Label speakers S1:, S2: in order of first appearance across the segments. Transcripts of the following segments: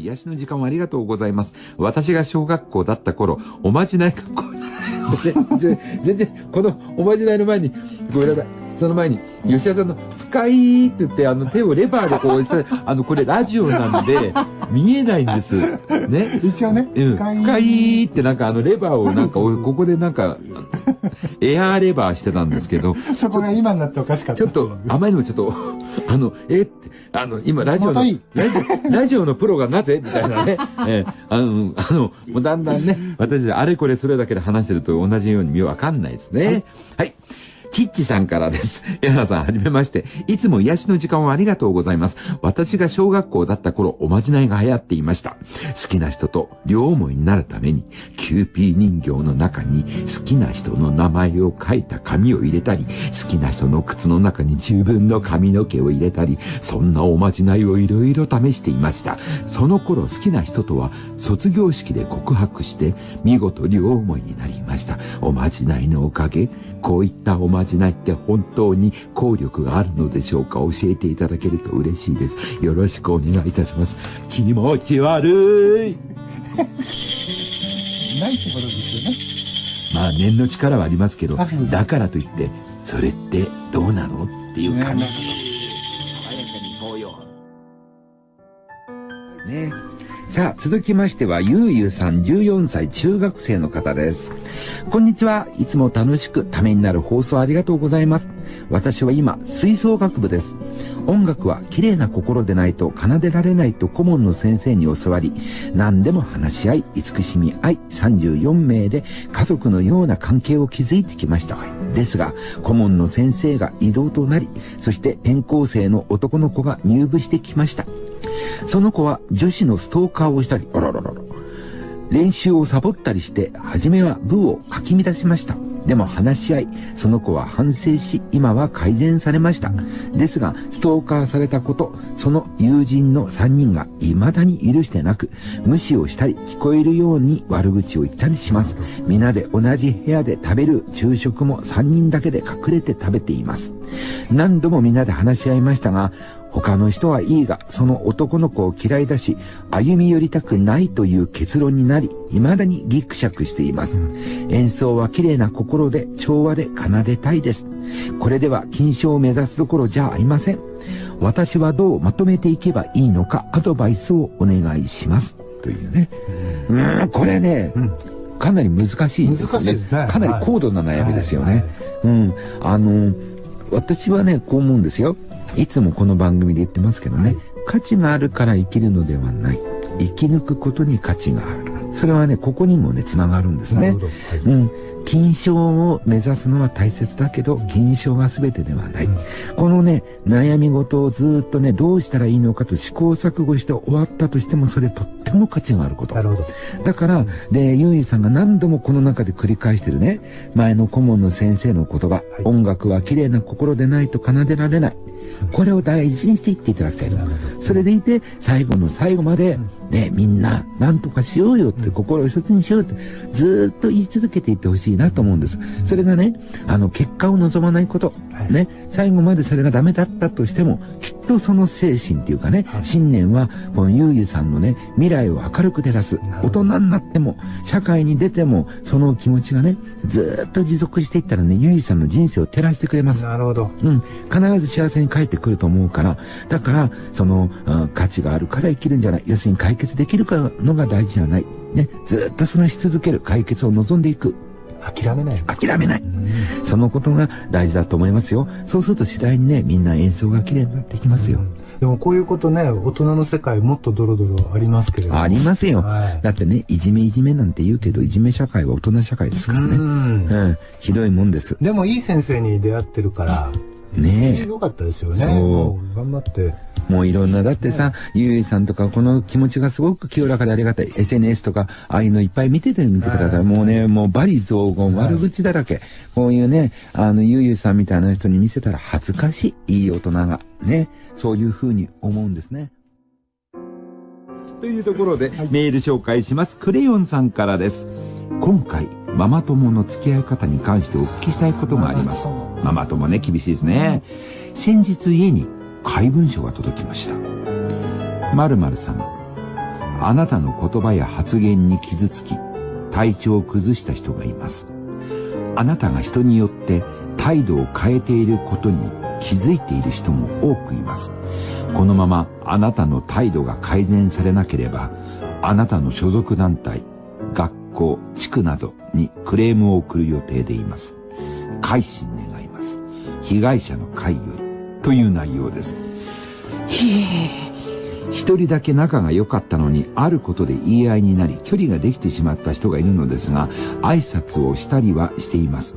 S1: 癒しの時間をありがとうございます。私が小学校だった頃、おまじない学校、全然、このおまじないの前に、ごめんなさい。その前に、吉田さんの、深いって言って、あの、手をレバーでこう、あの、これラジオなんで、見えないんです。ね。
S2: 一応ね。
S1: うん。深いってなんかあの、レバーを なんか、ここでなんか、エアーレバーしてたんですけど。
S2: そこが今になっておかしかった。
S1: ちょっと、あまりにもちょっと、あの、えって、あの、今、ラジオの、ラジオ、ラジオのプロがなぜ？みたいなね。えー、あの、あの、もうだんだんね、私、あれこれそれだけで話してると同じように見わかんないですね。はい、はいチッチさんからです。エハさん、はじめまして。いつも癒しの時間をありがとうございます。私が小学校だった頃、おまじないが流行っていました。好きな人と両思いになるために、キューピー人形の中に好きな人の名前を書いた紙を入れたり、好きな人の靴の中に自分の髪の毛を入れたり、そんなおまじないをいろいろ試していました。その頃好きな人とは卒業式で告白して、見事両思いになりました。おまじないのおかげ、こういったおまじないまじないって本当に効力があるのでしょうか？教えていただけると嬉しいです。よろしくお願いいたします。気持ち悪い。ないってこと
S2: です
S1: よね。まあ念の力はありますけど、だからといって、それってどうなのっていう感じ。爽やかに行こうよ。ねさあ、続きましては、ゆうゆうさん14歳中学生の方です。こんにちは。いつも楽しくためになる放送ありがとうございます。私は今、吹奏楽部です。音楽は綺麗な心でないと奏でられないと顧問の先生に教わり、何でも話し合い、慈しみ合い、34名で家族のような関係を築いてきました。ですが、顧問の先生が異動となり、そして転校生の男の子が入部してきました。その子は女子のストーカーをしたり、あらららら。練習をサボったりして、初めは部をかき乱しました。でも話し合い、その子は反省し、今は改善されました。ですが、ストーカーされたこと、その友人の3人が未だに許してなく、無視をしたり、聞こえるように悪口を言ったりします。皆で同じ部屋で食べる昼食も3人だけで隠れて食べています。何度も皆で話し合いましたが、他の人はいいが、その男の子を嫌いだし、歩み寄りたくないという結論になり、未だにギクシャクしています。演奏は綺麗な心で調和で奏でたいです。これでは金賞を目指すどころじゃありません。私はどうまとめていけばいいのか、アドバイスをお願いします。というね。うん、これね、うんかなり難しいですね。すねかなり高度な悩みですよね。はいはい、うん。あの、私はね、こう思うんですよ。いつもこの番組で言ってますけどね、価値があるから生きるのではない。生き抜くことに価値がある。それはね、ここにもね、つながるんですね。はい、うん。金賞を目指すのは大切だけど、金賞が全てではない。うん、このね、悩み事をずっとね、どうしたらいいのかと試行錯誤して終わったとしても、それとっても価値があること。
S2: なるほど。
S1: だから、で、ゆいさんが何度もこの中で繰り返してるね、前の顧問の先生の言葉、はい、音楽は綺麗な心でないと奏でられない。これを大事にしていっていただきたいと。それでいて、最後の最後まで、ね、みんな、なんとかしようよって心を一つにしようって、ずっと言い続けていってほしいなと思うんです。それがね、あの、結果を望まないこと。ね、最後までそれがダメだったとしても、きっとその精神っていうかね、信念は、このゆうゆさんのね、未来を明るく照らす。大人になっても、社会に出ても、その気持ちがね、ずっと持続していったらね、ゆうゆさんの人生を照らしてくれます。
S2: なるほど。
S1: うん。必ず幸せに帰ってくると思うから、だから、その、うん、価値があるから生きるんじゃない。要するに解決できるかのが大事じゃない。ね。ずっとそのし続ける解決を望んでいく。
S2: 諦めない。
S1: 諦めない。そのことが大事だと思いますよ。そうすると次第にね、みんな演奏が綺麗になっていきますよ。
S2: でもこういうことね、大人の世界もっとドロドロありますけれど
S1: ありますよ、はい、だってね、いじめいじめなんて言うけど、いじめ社会は大人社会ですからね。うん,、うん。ひどいもんです。
S2: でもいい先生に出会ってるから、
S1: ね
S2: え。よかったですよね。
S1: そ
S2: う。頑張って。
S1: もういろんな、だってさ、ゆいさんとかこの気持ちがすごく清らかでありがたい。SNS とか、ああいうのいっぱい見ててみてください。もうね、もうバリ雑言、悪口だらけ。こういうね、あの、ゆいゆいさんみたいな人に見せたら恥ずかしい、いい大人が。ね。そういうふうに思うんですね。というところで、メール紹介します。クレヨンさんからです。今回、ママ友の付き合い方に関してお聞きしたいことがあります。ママ友ね、厳しいですね。先日家に怪文書が届きました。〇〇様。あなたの言葉や発言に傷つき、体調を崩した人がいます。あなたが人によって態度を変えていることに気づいている人も多くいます。このままあなたの態度が改善されなければ、あなたの所属団体、学校、地区などにクレームを送る予定でいます。改心願い。被害者の会よりという内容です。ひえ一人だけ仲が良かったのに、あることで言い合いになり、距離ができてしまった人がいるのですが、挨拶をしたりはしています。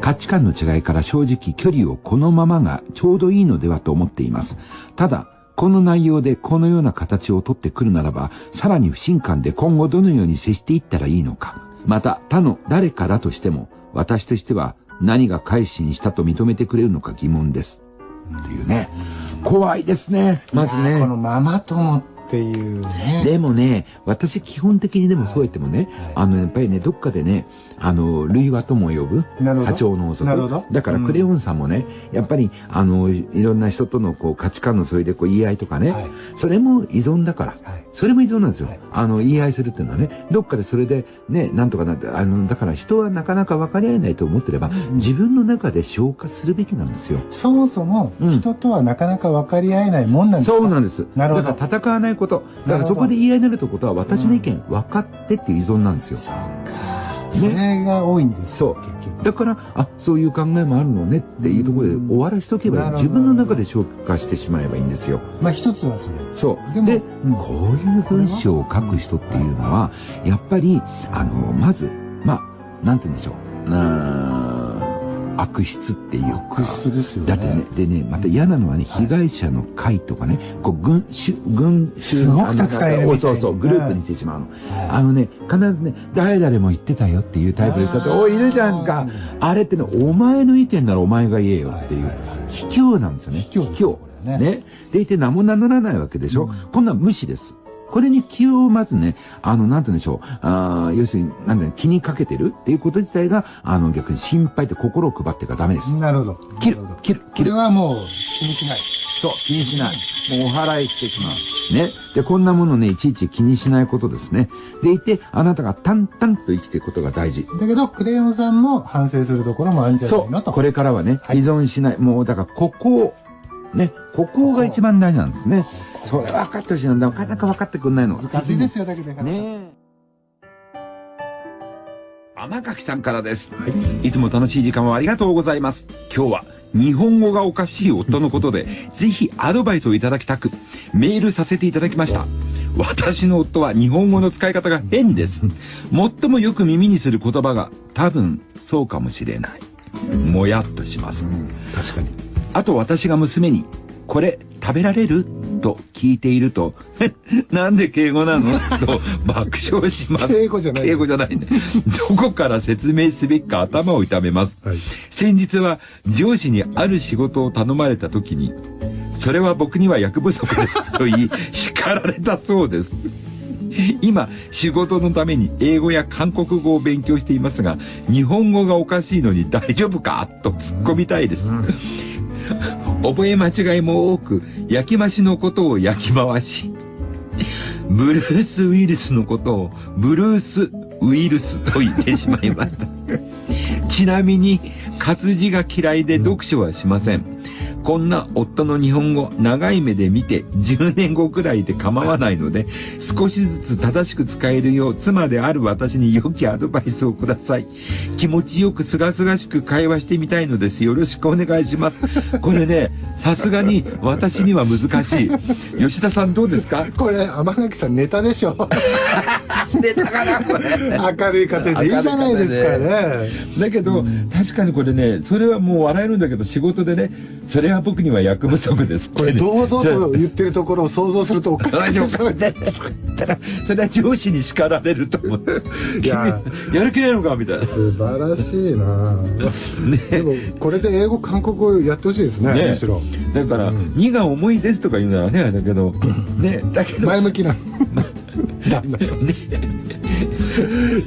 S1: 価値観の違いから正直距離をこのままがちょうどいいのではと思っています。ただ、この内容でこのような形をとってくるならば、さらに不信感で今後どのように接していったらいいのか。また、他の誰かだとしても、私としては何が改心したと認めてくれるのか疑問です。っていうね。怖いですね。まずね。
S2: このママ友っていうね。
S1: でもね、私基本的にでもそうやってもね、はいはい、あの、やっぱりね、どっかでね、あの、類話とも呼ぶ、波長の法則。なるほど。だから、クレヨンさんもね、うん、やっぱり、あの、いろんな人とのこう価値観のそれでこう言い合いとかね、はい、それも依存だから、それも依存なんですよ。あの、言い合いするっていうのはね、どっかでそれでね、なんとかなって、あの、だから人はなかなか分かり合えないと思ってれば、うん、自分の中で消化するべきなんですよ。
S2: そもそも、人とはなかなか分かり合えないもんなんですか、
S1: そうなんです。なるほど。だから戦わないこと。だからそこで言い合いになるってことは、私の意見分かってっていう依存なんですよ。
S2: そうか。それが多いんです。
S1: そう。だからあそういう考えもあるのねっていうところで終わらしとけば自分の中で消化してしまえばいいんですよ。
S2: まあ一つはそれ。
S1: そう。で、うん、こういう文章を書く人っていうのはやっぱりあのまずまあなんて言うんでしょううん悪質っていう
S2: 悪質ですよ
S1: ね。だってね、でね、また嫌なのはね、被害者の会とかね、こう、軍、軍、
S2: すごくたくさんいる
S1: そうそう、グループにしてしまうの。あのね、必ずね、誰々も言ってたよっていうタイプの人って、おい、いるじゃないですか。あれってね、お前の意見ならお前が言えよっていう、卑怯なんですよね。
S2: 卑怯。卑怯。
S1: ね。でいて名も名乗らないわけでしょ。こんな無視です。これに気をまずね、あの、なんて言うんでしょう、あ要するに、なんだ気にかけてるっていうこと自体が、あの、逆に心配って心を配ってがダメです。
S2: なるほど。
S1: 切る、切る、切る。
S2: これはもう気にしない。
S1: そう、気にしない。もうお払いしてしまう。ね。で、こんなものね、いちいち気にしないことですね。でいて、あなたが淡々と生きていくことが大事。
S2: だけど、クレヨンさんも反省するところもあるんじゃないのと。
S1: これからはね、依存しない。もう、だから、ここを、ね、ここが一番大事なんですね。それ分かってほしいのなかなか分かってくんないの。
S2: 難しいですよ、だけで。
S1: ね天垣さんからです。はい。いつも楽しい時間をありがとうございます。今日は日本語がおかしい夫のことで、ぜひアドバイスをいただきたく、メールさせていただきました。私の夫は日本語の使い方が変です。最もよく耳にする言葉が多分そうかもしれない。もやっとします。うん、
S2: 確かに。
S1: あと私が娘に、これ食べられる？と聞いていると、なんで敬語なの？と爆笑します。
S2: 敬語じゃない。
S1: 敬語じゃないね。どこから説明すべきか頭を痛めます。はい、先日は上司にある仕事を頼まれた時に、それは僕には役不足ですと言い、叱られたそうです。今、仕事のために英語や韓国語を勉強していますが、日本語がおかしいのに大丈夫か？と突っ込みたいです。うん覚え間違いも多く、焼き増しのことを焼き回し、ブルースウイルスのことをブルースウイルスと言ってしまいました。ちなみに、活字が嫌いで読書はしません。こんな夫の日本語、長い目で見て10年後くらいで構わないので、少しずつ正しく使えるよう妻である私に良きアドバイスをください。気持ちよくすがすがしく会話してみたいのです。よろしくお願いします。これね、さすがに私には難しい。吉田さんどうですか？
S2: これ、天垣さんネタでしょ。
S1: ネタかなこれ。
S2: 明るい家庭でいいじゃないですかね。
S1: だけど、確かにこれね、それはもう笑えるんだけど、仕事でね、それは僕には役不足です。
S2: これ堂々と言ってるところを想像するとおかしいですよね。
S1: それは上司に叱られると思って。いや。やる気ないのか？みたいな。
S2: 素晴らしいな。ね。でもこれで英語韓国語やってほしいですねね。むしろ。
S1: だから、うん、荷が重いですとか言うならねだけど。ね。だけど。
S2: 前向きな ね、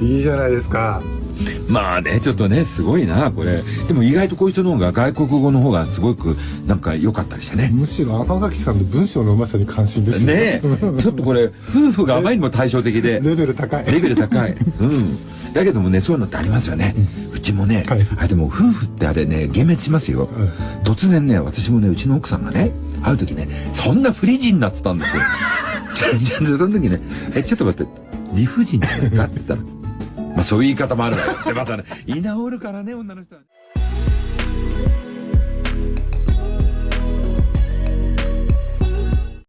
S2: いいじゃないですか
S1: まあね、ちょっとね、すごいな、これ。でも意外とこういう人の方が外国語の方がすごくなんか良かったりしてね。
S2: むしろ赤垣さんの文章のうまさに関心ですよ
S1: ねちょっとこれ、夫婦があまりにも対照的で。
S2: レベル高い。
S1: レベル高い。うん。だけどもね、そういうのってありますよね。うちもね、はい、あ、でも夫婦ってあれね、幻滅しますよ。突然ね、私もね、うちの奥さんがね、会う時ね、そんな不利人になってたんですよ。その時ね、え、ちょっと待って、理不尽じゃないかって言ったら、まあそういう言い方もあるわよ。で、またね、居直るからね、女の人は。